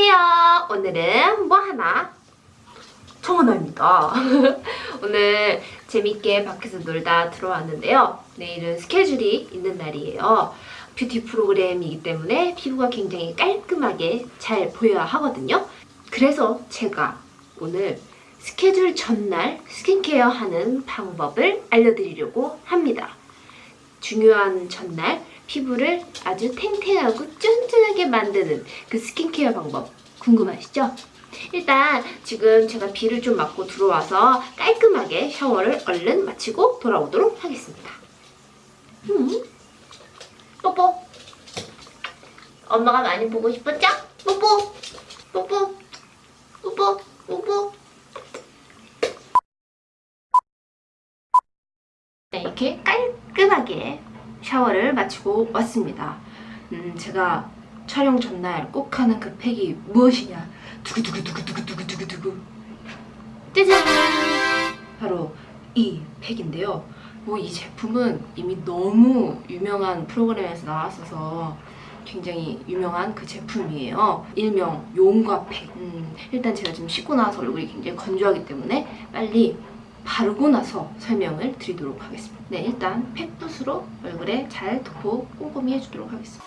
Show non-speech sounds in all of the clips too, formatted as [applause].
안녕하세요. 오늘은 뭐 하나? 청하나입니다. [laughs] 오늘 재밌게 밖에서 놀다 들어왔는데요. 내일은 스케줄이 있는 날이에요. 뷰티 프로그램이기 때문에 피부가 굉장히 깔끔하게 잘 보여야 하거든요. 그래서 제가 오늘 스케줄 전날 스킨케어 하는 방법을 알려드리려고 합니다. 중요한 전날 피부를 아주 탱탱하고 쫀쫀하게 만드는 그 스킨케어 방법 궁금하시죠? 일단 지금 제가 비를 좀 맞고 들어와서 깔끔하게 샤워를 얼른 마치고 돌아오도록 하겠습니다. 음. 뽀뽀 엄마가 많이 보고 싶었죠? 뽀뽀 뽀뽀 뽀뽀 뽀뽀 네, 이렇게 깔끔 하게 샤워를 마치고 왔습니다. 음, 제가 촬영 전날 꼭 하는 그 팩이 무엇이냐? 두구두구두구두구두구두구 짜잔! 바로 이 팩인데요. 뭐 이 제품은 이미 너무 유명한 프로그램에서 나왔어서 굉장히 유명한 그 제품이에요. 일명 용과 팩. 음, 일단 제가 지금 씻고 나서 얼굴이 굉장히 건조하기 때문에 빨리 바르고 나서 설명을 드리도록 하겠습니다. 네, 일단 팩붓으로 얼굴에 잘 덮고 꼼꼼히 해주도록 하겠습니다.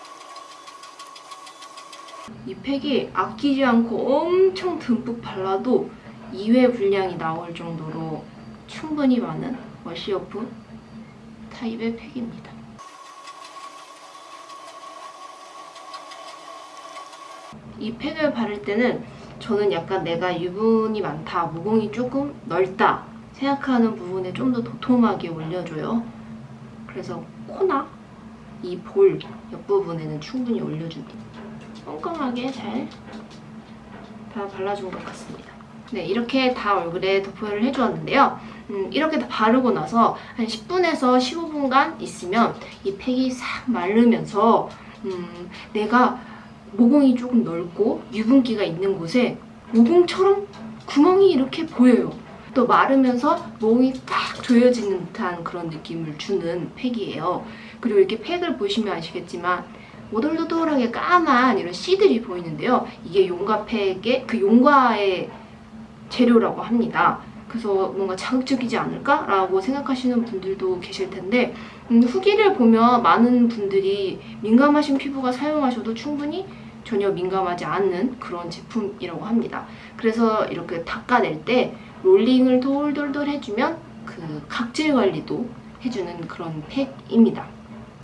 이 팩이 아끼지 않고 엄청 듬뿍 발라도 2회 분량이 나올 정도로 충분히 많은 워시어프 타입의 팩입니다. 이 팩을 바를 때는 저는 약간 내가 유분이 많다, 모공이 조금 넓다 생각하는 부분에 좀 더 도톰하게 올려줘요. 그래서 코나 이 볼 옆부분에는 충분히 올려줍니다. 꼼꼼하게 잘 다 발라준 것 같습니다. 네, 이렇게 다 얼굴에 도포를 해주었는데요. 음, 이렇게 다 바르고 나서 한 10분에서 15분간 있으면 이 팩이 싹 마르면서 음, 내가 모공이 조금 넓고 유분기가 있는 곳에 모공처럼 구멍이 이렇게 보여요. 또 마르면서 모공이 딱 조여지는 듯한 그런 느낌을 주는 팩이에요. 그리고 이렇게 팩을 보시면 아시겠지만 오돌도돌하게 까만 이런 씨들이 보이는데요. 이게 용과팩의 그 용과의 재료라고 합니다. 그래서 뭔가 자극적이지 않을까라고 생각하시는 분들도 계실 텐데 음, 후기를 보면 많은 분들이 민감하신 피부가 사용하셔도 충분히 전혀 민감하지 않는 그런 제품이라고 합니다. 그래서 이렇게 닦아낼 때 롤링을 돌돌돌 해주면 그 각질 관리도 해주는 그런 팩입니다.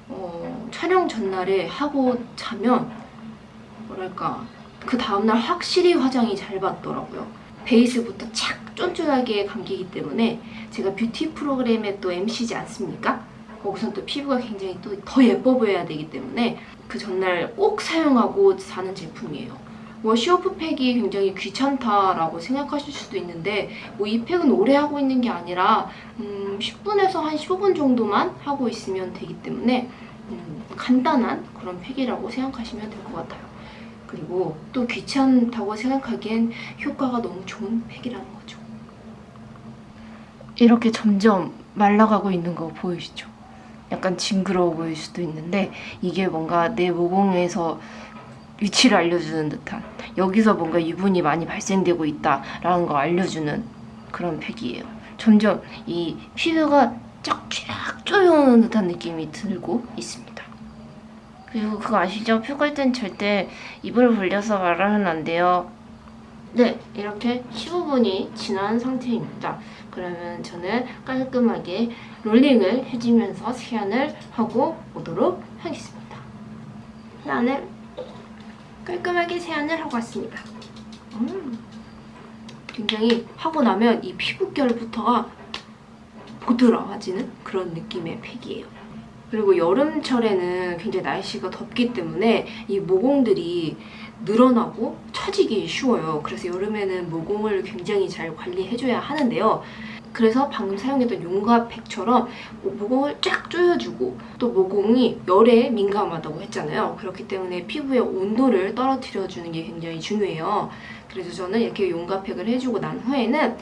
어, 촬영 전날에 하고 자면 뭐랄까 그 다음날 확실히 화장이 잘 받더라고요. 베이스부터 착 쫀쫀하게 감기기 때문에 제가 뷰티 프로그램에 또 MC지 않습니까? 거기서 또 피부가 굉장히 또 더 예뻐 보여야 되기 때문에 그 전날 꼭 사용하고 사는 제품이에요. wash-off 팩이 굉장히 귀찮다라고 생각하실 수도 있는데 뭐 이 팩은 오래 하고 있는 게 아니라 음, 10분에서 한 15분 정도만 하고 있으면 되기 때문에 음, 간단한 그런 팩이라고 생각하시면 될 것 같아요. 그리고 또 귀찮다고 생각하기엔 효과가 너무 좋은 팩이라는 거죠. 이렇게 점점 말라가고 있는 거 보이시죠? 약간 징그러워 보일 수도 있는데 이게 뭔가 내 모공에서 위치를 알려주는 듯한 여기서 뭔가 유분이 많이 발생되고 있다라는 걸 알려주는 그런 팩이에요. 점점 이 피부가 쫙쫙 쪼여오는 듯한 느낌이 들고 있습니다. 그리고 그거 아시죠? 펴갈 땐 절대 입을 벌려서 말하면 안 돼요. 네, 이렇게 15분이 지난 상태입니다. 그러면 저는 깔끔하게 롤링을 해주면서 세안을 하고 오도록 하겠습니다. 세안을 깔끔하게 세안을 하고 왔습니다. 음, 굉장히 하고 나면 이 피부결부터가 보드라워지는 그런 느낌의 팩이에요. 그리고 여름철에는 굉장히 날씨가 덥기 때문에 이 모공들이 늘어나고 처지기 쉬워요. 그래서 여름에는 모공을 굉장히 잘 관리해줘야 하는데요. 그래서 방금 사용했던 용과팩처럼 모공을 쫙 조여주고 또 모공이 열에 민감하다고 했잖아요. 그렇기 때문에 피부의 온도를 떨어뜨려주는 게 굉장히 중요해요. 그래서 저는 이렇게 용과팩을 해주고 난 후에는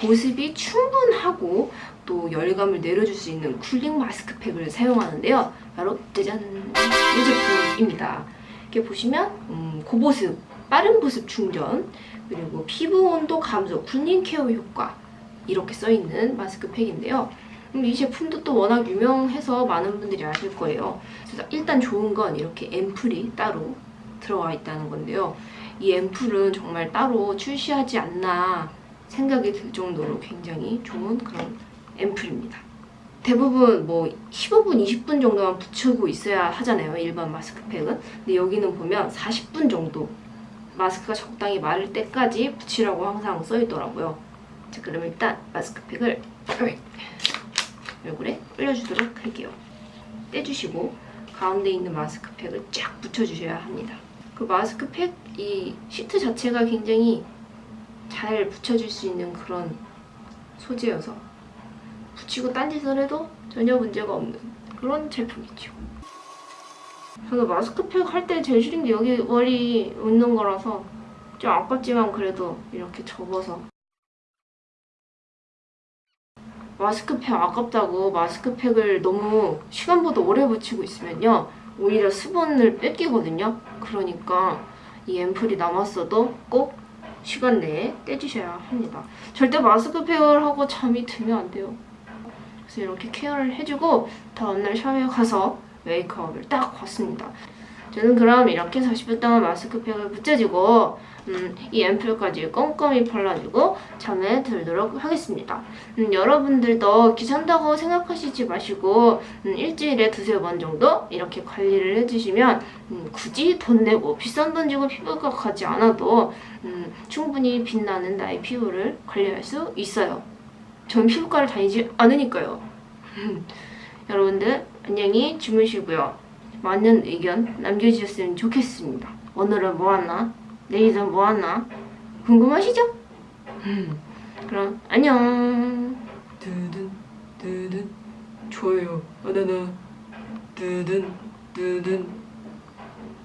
보습이 충분하고 또 열감을 내려줄 수 있는 쿨링 마스크팩을 사용하는데요. 바로 짜잔! 이 제품입니다. 이렇게 보시면 음, 고보습 빠른 보습 충전, 그리고 피부 온도 감소, 군인 케어 효과 이렇게 써있는 마스크팩인데요. 음, 이 제품도 또 워낙 유명해서 많은 분들이 아실 거예요. 일단 좋은 건 이렇게 앰플이 따로 들어가 있다는 건데요. 이 앰플은 정말 따로 출시하지 않나 생각이 들 정도로 굉장히 좋은 그런 앰플입니다. 대부분 뭐 15분, 20분 정도만 붙이고 있어야 하잖아요. 일반 마스크팩은. 근데 여기는 보면 40분 정도 마스크가 적당히 마를 때까지 붙이라고 항상 써있더라고요. 자, 그럼 일단 마스크팩을 얼굴에 올려주도록 할게요. 떼주시고 가운데 있는 마스크팩을 쫙 붙여주셔야 합니다. 그 마스크팩 이 시트 자체가 굉장히 잘 붙여줄 수 있는 그런 소재여서 붙이고 딴짓을 해도 전혀 문제가 없는 그런 제품이죠. 저도 마스크팩 할 때 제일 싫은 게 여기 머리 있는 거라서 좀 아깝지만 그래도 이렇게 접어서 마스크팩 아깝다고 마스크팩을 너무 시간보다 오래 붙이고 있으면요 오히려 수분을 뺏기거든요. 그러니까 이 앰플이 남았어도 꼭 시간 내에 떼주셔야 합니다. 절대 마스크팩을 하고 잠이 들면 안 돼요. 그래서 이렇게 케어를 해주고 다음날 샤워에 가서 메이크업을 딱 봤습니다 저는 그럼 이렇게 40분 동안 마스크팩을 붙여주고 음, 이 앰플까지 꼼꼼히 발라주고 잠에 들도록 하겠습니다. 음, 여러분들도 귀찮다고 생각하시지 마시고 음, 일주일에 두세 번 정도 이렇게 관리를 해주시면 음, 굳이 돈 내고 비싼 돈 주고 피부과 가지 않아도 음, 충분히 빛나는 나의 피부를 관리할 수 있어요. 전 피부과를 다니지 않으니까요. [laughs] 여러분들 안녕히 주무시고요. 많은 의견 남겨주셨으면 좋겠습니다. 오늘은 뭐 하나? 내일은 뭐 하나? 궁금하시죠? 그럼 안녕. 두둔 두둔 좋아요 바나나 두둔 두둔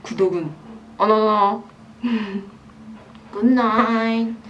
구독은 어너너. 굿나잇. [laughs]